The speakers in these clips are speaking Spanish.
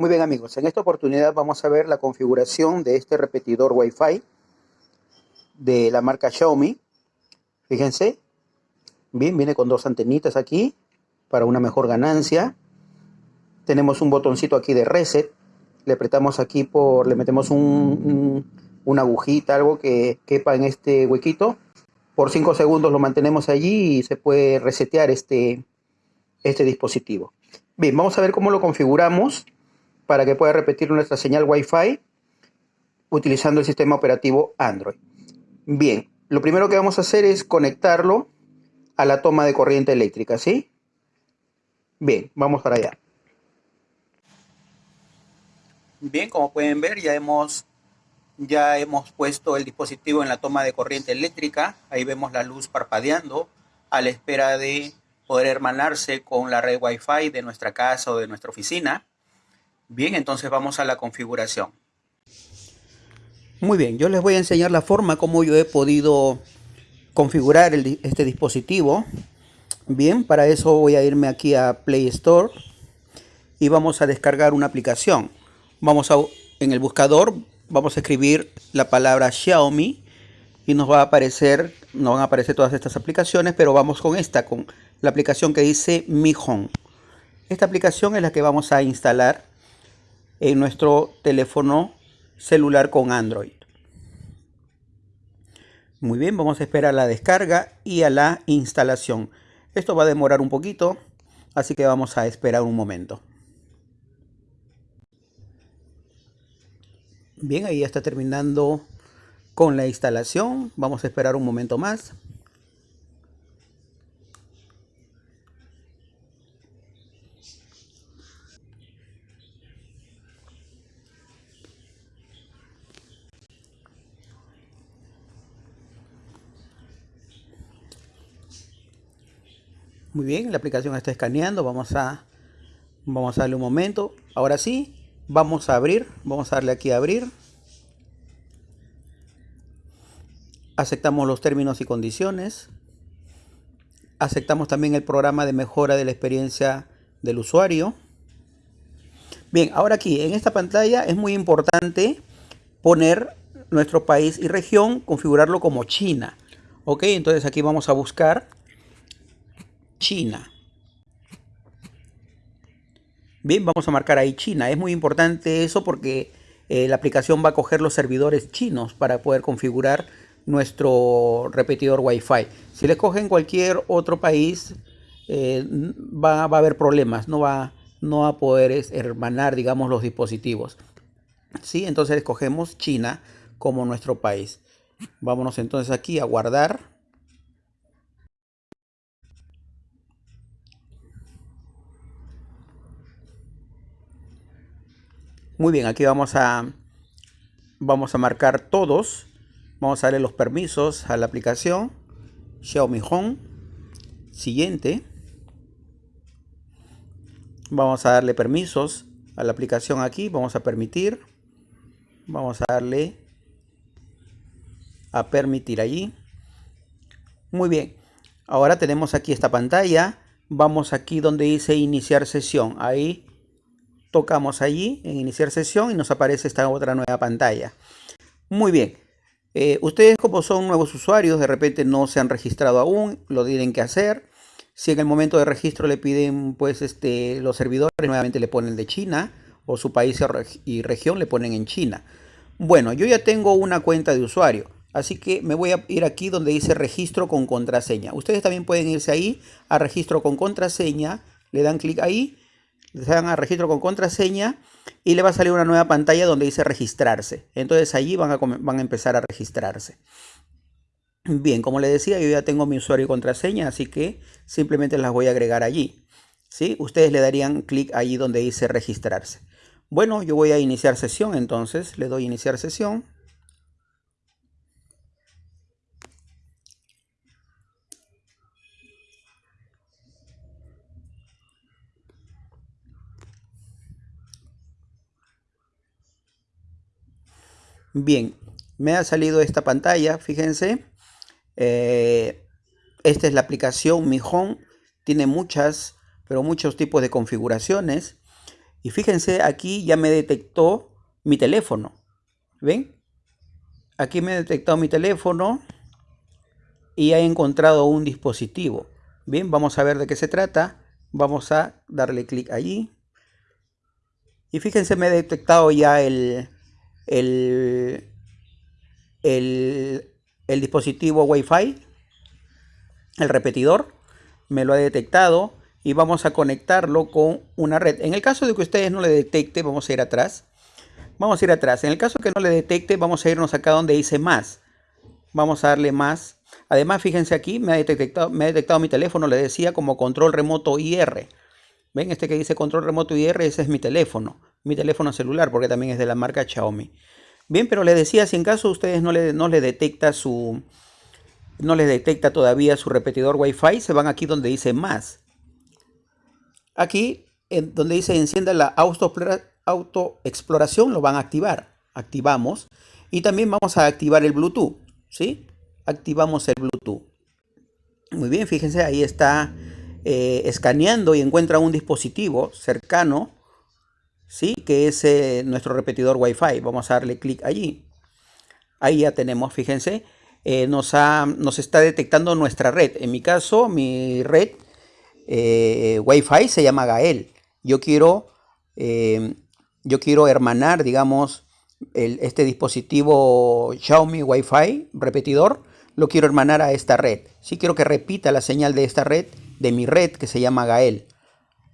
Muy bien amigos, en esta oportunidad vamos a ver la configuración de este repetidor Wi-Fi de la marca Xiaomi. Fíjense, bien, viene con dos antenitas aquí para una mejor ganancia. Tenemos un botoncito aquí de reset. Le apretamos aquí por, le metemos un, una agujita, algo que quepa en este huequito. Por 5 segundos lo mantenemos allí y se puede resetear este, este dispositivo. Bien, vamos a ver cómo lo configuramos para que pueda repetir nuestra señal Wi-Fi utilizando el sistema operativo Android. Bien, lo primero que vamos a hacer es conectarlo a la toma de corriente eléctrica, ¿sí? Bien, vamos para allá. Bien, como pueden ver, ya hemos, ya hemos puesto el dispositivo en la toma de corriente eléctrica. Ahí vemos la luz parpadeando a la espera de poder hermanarse con la red Wi-Fi de nuestra casa o de nuestra oficina. Bien, entonces vamos a la configuración. Muy bien, yo les voy a enseñar la forma como yo he podido configurar este dispositivo. Bien, para eso voy a irme aquí a Play Store y vamos a descargar una aplicación. Vamos a, en el buscador, vamos a escribir la palabra Xiaomi y nos va a aparecer, nos van a aparecer todas estas aplicaciones, pero vamos con esta, con la aplicación que dice Mi Home. Esta aplicación es la que vamos a instalar en nuestro teléfono celular con Android. Muy bien, vamos a esperar la descarga y a la instalación. Esto va a demorar un poquito, así que vamos a esperar un momento. Bien, ahí ya está terminando con la instalación. Vamos a esperar un momento más. Muy bien, la aplicación está escaneando. Vamos a, vamos a darle un momento. Ahora sí, vamos a abrir. Vamos a darle aquí a abrir. Aceptamos los términos y condiciones. Aceptamos también el programa de mejora de la experiencia del usuario. Bien, ahora aquí en esta pantalla es muy importante poner nuestro país y región, configurarlo como China. Ok, entonces aquí vamos a buscar China. Bien, vamos a marcar ahí China. Es muy importante eso porque eh, la aplicación va a coger los servidores chinos para poder configurar nuestro repetidor Wi-Fi. Si le cogen cualquier otro país, eh, va, a haber problemas. No va, no va a poder hermanar, digamos, los dispositivos. ¿Sí? Entonces escogemos China como nuestro país. Vámonos entonces aquí a guardar. Muy bien, aquí vamos a, vamos a marcar todos. Vamos a darle los permisos a la aplicación. Xiaomi Home. Siguiente. Vamos a darle permisos a la aplicación aquí. Vamos a permitir. Vamos a darle a permitir allí. Muy bien. Ahora tenemos aquí esta pantalla. Vamos aquí donde dice iniciar sesión. Ahí tocamos allí en iniciar sesión y nos aparece esta otra nueva pantalla. Muy bien. Eh, ustedes como son nuevos usuarios, de repente no se han registrado aún, lo tienen que hacer. Si en el momento de registro le piden pues este, los servidores, nuevamente le ponen de China o su país y región le ponen en China. Bueno, yo ya tengo una cuenta de usuario, así que me voy a ir aquí donde dice registro con contraseña. Ustedes también pueden irse ahí a registro con contraseña, le dan clic ahí se van a registro con contraseña y le va a salir una nueva pantalla donde dice registrarse. Entonces allí van a, van a empezar a registrarse. Bien, como les decía, yo ya tengo mi usuario y contraseña, así que simplemente las voy a agregar allí. ¿sí? Ustedes le darían clic allí donde dice registrarse. Bueno, yo voy a iniciar sesión, entonces le doy iniciar sesión. Bien, me ha salido esta pantalla, fíjense. Eh, esta es la aplicación Mi Home. Tiene muchas, pero muchos tipos de configuraciones. Y fíjense, aquí ya me detectó mi teléfono. ¿Ven? Aquí me ha detectado mi teléfono y ha encontrado un dispositivo. Bien, vamos a ver de qué se trata. Vamos a darle clic allí. Y fíjense, me ha detectado ya el, el, el, el dispositivo Wi-Fi, el repetidor. Me lo ha detectado y vamos a conectarlo con una red. En el caso de que ustedes no le detecte, vamos a ir atrás. Vamos a ir atrás. En el caso que no le detecte, vamos a irnos acá donde dice más. Vamos a darle más. Además, fíjense aquí, me ha detectado, me ha detectado mi teléfono, le decía como control remoto IR. ¿Ven? Este que dice control remoto IR, ese es mi teléfono. Mi teléfono celular, porque también es de la marca Xiaomi. Bien, pero le decía, si en caso ustedes no le, no detecta su... No les detecta todavía su repetidor Wi-Fi, se van aquí donde dice más. Aquí, en donde dice encienda la autoexploración, lo van a activar. Activamos. Y también vamos a activar el Bluetooth. ¿Sí? Activamos el Bluetooth. Muy bien, fíjense, ahí está eh, escaneando y encuentra un dispositivo cercano, ¿sí? Que es eh, nuestro repetidor Wi-Fi. Vamos a darle clic allí. Ahí ya tenemos, fíjense, eh, nos, nos está detectando nuestra red. En mi caso, mi red eh, Wi-Fi se llama Gael. Yo quiero, eh, yo quiero hermanar, digamos, este dispositivo Xiaomi Wi-Fi repetidor, lo quiero hermanar a esta red. Si quiero que repita la señal de esta red, de mi red que se llama Gael.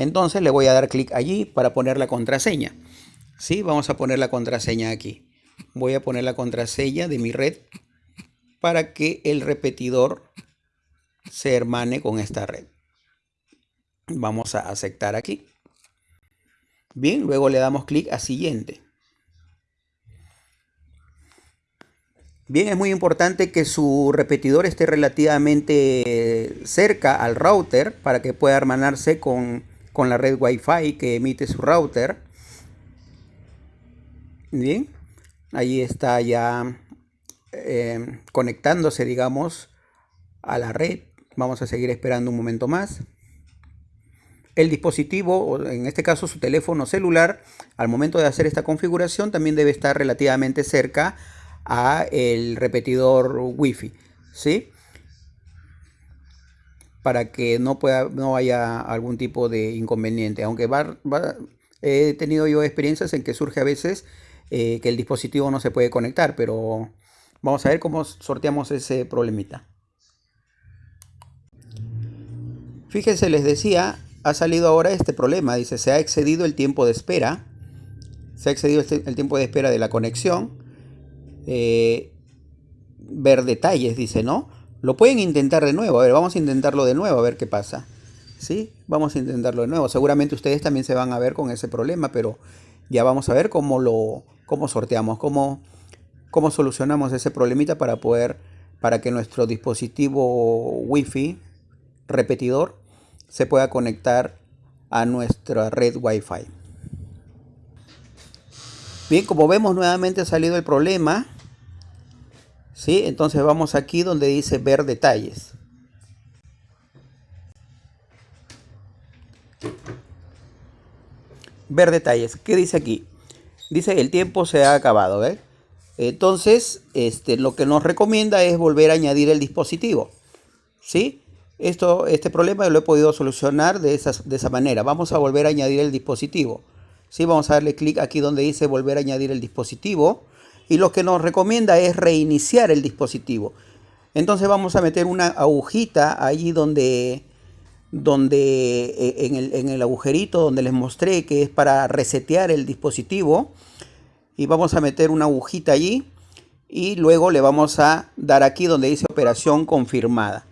Entonces le voy a dar clic allí para poner la contraseña. ¿Sí? Vamos a poner la contraseña aquí. Voy a poner la contraseña de mi red para que el repetidor se hermane con esta red. Vamos a aceptar aquí. Bien, luego le damos clic a siguiente. Bien, es muy importante que su repetidor esté relativamente cerca al router para que pueda hermanarse con, la red Wi-Fi que emite su router. Bien, ahí está ya eh, conectándose, digamos, a la red. Vamos a seguir esperando un momento más el dispositivo, en este caso su teléfono celular, al momento de hacer esta configuración también debe estar relativamente cerca a el repetidor Wi-Fi, ¿sí? Para que no, pueda, no haya algún tipo de inconveniente. Aunque he tenido yo experiencias en que surge a veces eh, que el dispositivo no se puede conectar, pero vamos a ver cómo sorteamos ese problemita. Fíjense, les decía, ha salido ahora este problema. Dice, se ha excedido el tiempo de espera. Se ha excedido este, el tiempo de espera de la conexión. Eh, ver detalles, dice, ¿no? Lo pueden intentar de nuevo. A ver, vamos a intentarlo de nuevo, a ver qué pasa. ¿Sí? Vamos a intentarlo de nuevo. Seguramente ustedes también se van a ver con ese problema, pero ya vamos a ver cómo lo cómo sorteamos, cómo, cómo solucionamos ese problemita para poder, para que nuestro dispositivo Wi-Fi repetidor se pueda conectar a nuestra red Wi-Fi. Bien, como vemos nuevamente ha salido el problema. ¿Sí? Entonces vamos aquí donde dice ver detalles. Ver detalles. ¿Qué dice aquí? Dice el tiempo se ha acabado. Entonces, este, lo que nos recomienda es volver a añadir el dispositivo. ¿Sí? Esto, este problema lo he podido solucionar de, de esa manera. Vamos a volver a añadir el dispositivo. ¿Sí? Vamos a darle clic aquí donde dice volver a añadir el dispositivo. Y lo que nos recomienda es reiniciar el dispositivo. Entonces vamos a meter una agujita allí donde, donde e, en, el, en el agujerito donde les mostré que es para resetear el dispositivo. Y vamos a meter una agujita allí. Y luego le vamos a dar aquí donde dice operación confirmada.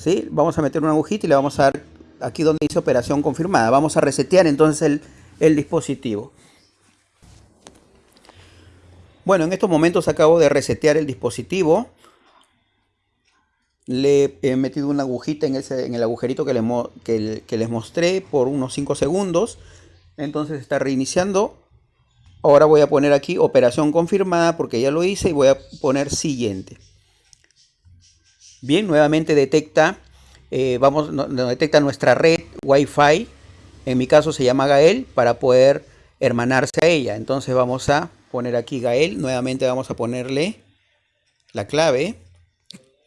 ¿sí? Vamos a meter una agujita y le vamos a dar aquí donde dice operación confirmada. Vamos a resetear entonces el, dispositivo. Bueno, en estos momentos acabo de resetear el dispositivo. Le he metido una agujita en, ese, en el agujerito que les, mostré por unos 5 segundos. Entonces está reiniciando. Ahora voy a poner aquí operación confirmada porque ya lo hice y voy a poner siguiente. Bien, nuevamente detecta, eh, vamos, detecta nuestra red Wi-Fi En mi caso se llama Gael para poder hermanarse a ella. Entonces vamos a poner aquí Gael. Nuevamente vamos a ponerle la clave.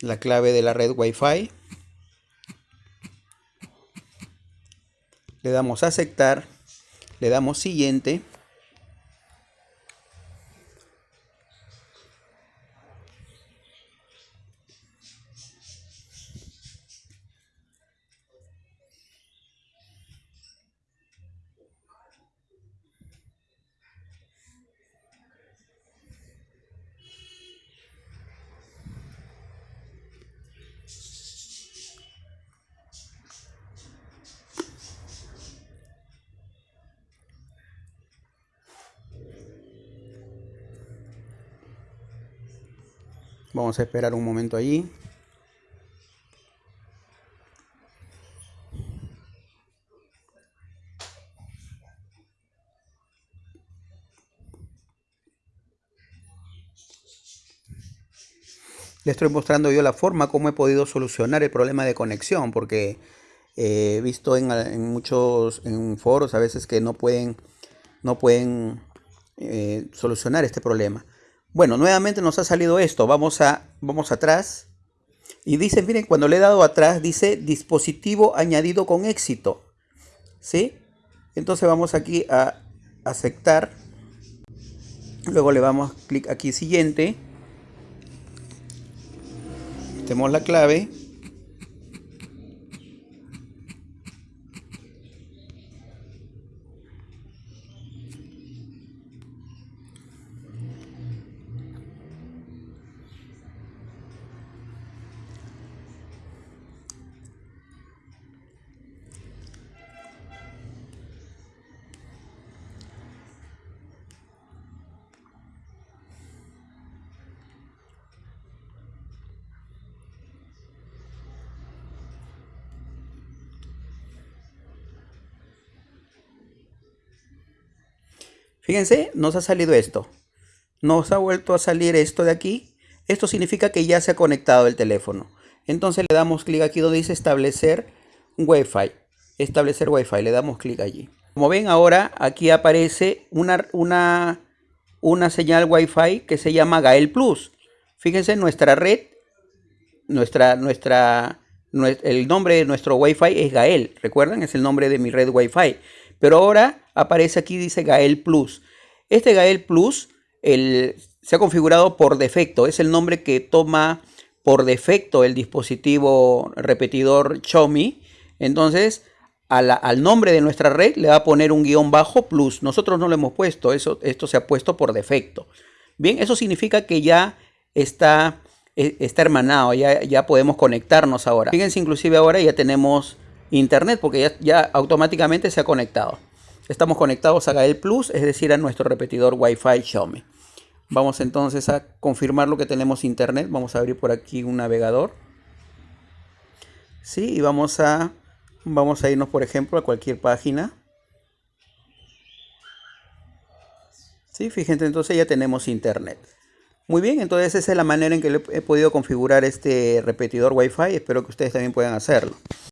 La clave de la red Wi-Fi. Le damos a aceptar. Le damos siguiente. Vamos a esperar un momento allí. Le estoy mostrando yo la forma como he podido solucionar el problema de conexión, porque he visto en, muchos foros a veces que no pueden, no pueden eh, solucionar este problema. Bueno, nuevamente nos ha salido esto. Vamos, a, vamos atrás. Y dice, miren, cuando le he dado atrás, dice dispositivo añadido con éxito. ¿Sí? Entonces vamos aquí a aceptar. Luego le damos clic aquí siguiente. Metemos la clave. Fíjense, nos ha salido esto. Nos ha vuelto a salir esto de aquí. Esto significa que ya se ha conectado el teléfono. Entonces le damos clic aquí donde dice establecer Wi-Fi. Establecer Wi-Fi. Le damos clic allí. Como ven ahora, aquí aparece una, una, una señal Wi-Fi que se llama Gael Plus. Fíjense, nuestra red, nuestra, nuestra, el nombre de nuestro Wi-Fi es Gael. ¿Recuerdan? Es el nombre de mi red Wi-Fi. Pero ahora aparece aquí, dice Gael Plus. Este Gael Plus se ha configurado por defecto. Es el nombre que toma por defecto el dispositivo repetidor Xiaomi. Entonces, al nombre de nuestra red le va a poner un guion bajo plus. Nosotros no lo hemos puesto, eso, esto se ha puesto por defecto. Bien, eso significa que ya está, e, está hermanado, ya, ya podemos conectarnos ahora. Fíjense, inclusive ahora ya tenemos internet porque ya, automáticamente se ha conectado. Estamos conectados a Gael Plus, es decir, a nuestro repetidor Wi-Fi Xiaomi. Vamos entonces a confirmar lo que tenemos internet. Vamos a abrir por aquí un navegador. Sí, y vamos a, vamos a irnos, por ejemplo, a cualquier página. Sí, fíjense, entonces ya tenemos internet. Muy bien, entonces esa es la manera en que he podido configurar este repetidor Wi-Fi. Espero que ustedes también puedan hacerlo.